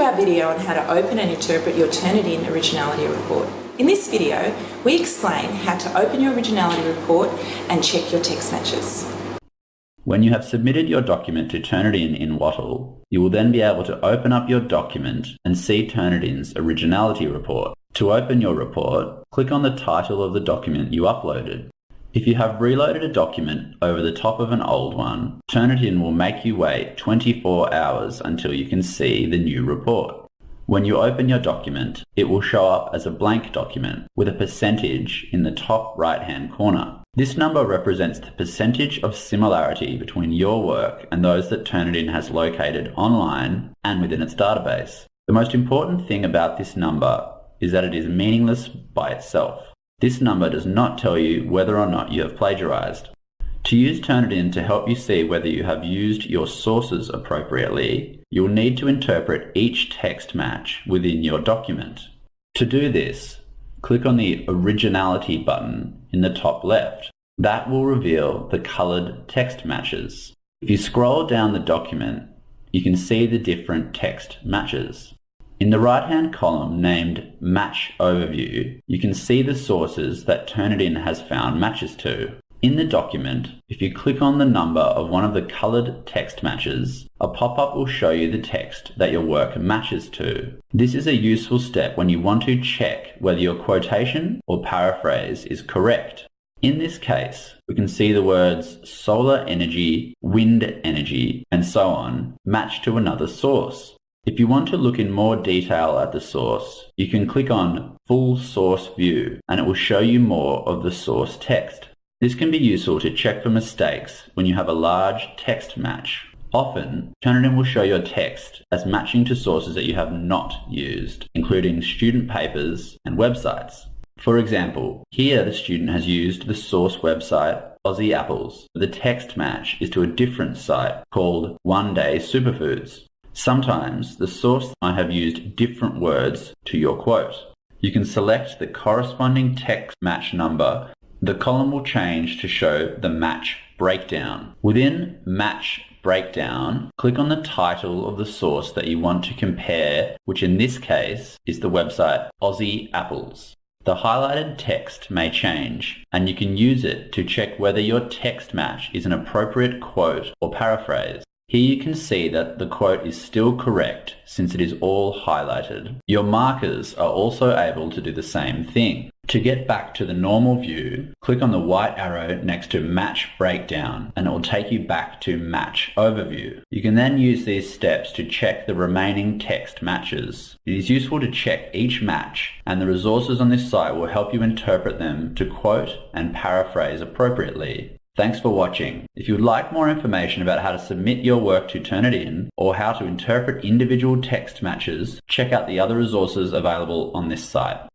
our video on how to open and interpret your Turnitin Originality Report. In this video, we explain how to open your Originality Report and check your text matches. When you have submitted your document to Turnitin in Wattle, you will then be able to open up your document and see Turnitin's Originality Report. To open your report, click on the title of the document you uploaded. If you have reloaded a document over the top of an old one, Turnitin will make you wait 24 hours until you can see the new report. When you open your document, it will show up as a blank document with a percentage in the top right hand corner. This number represents the percentage of similarity between your work and those that Turnitin has located online and within its database. The most important thing about this number is that it is meaningless by itself. This number does not tell you whether or not you have plagiarized. To use Turnitin to help you see whether you have used your sources appropriately, you'll need to interpret each text match within your document. To do this, click on the Originality button in the top left. That will reveal the colored text matches. If you scroll down the document, you can see the different text matches. In the right-hand column named Match Overview, you can see the sources that Turnitin has found matches to. In the document, if you click on the number of one of the coloured text matches, a pop-up will show you the text that your work matches to. This is a useful step when you want to check whether your quotation or paraphrase is correct. In this case, we can see the words solar energy, wind energy, and so on match to another source. If you want to look in more detail at the source, you can click on Full Source View and it will show you more of the source text. This can be useful to check for mistakes when you have a large text match. Often, Turnitin will show your text as matching to sources that you have not used, including student papers and websites. For example, here the student has used the source website Aussie Apples. The text match is to a different site called One Day Superfoods. Sometimes the source might have used different words to your quote. You can select the corresponding text match number. The column will change to show the match breakdown. Within match breakdown, click on the title of the source that you want to compare, which in this case is the website Aussie Apples. The highlighted text may change, and you can use it to check whether your text match is an appropriate quote or paraphrase. Here you can see that the quote is still correct since it is all highlighted. Your markers are also able to do the same thing. To get back to the normal view, click on the white arrow next to Match Breakdown and it will take you back to Match Overview. You can then use these steps to check the remaining text matches. It is useful to check each match and the resources on this site will help you interpret them to quote and paraphrase appropriately. Thanks for watching. If you would like more information about how to submit your work to Turnitin or how to interpret individual text matches, check out the other resources available on this site.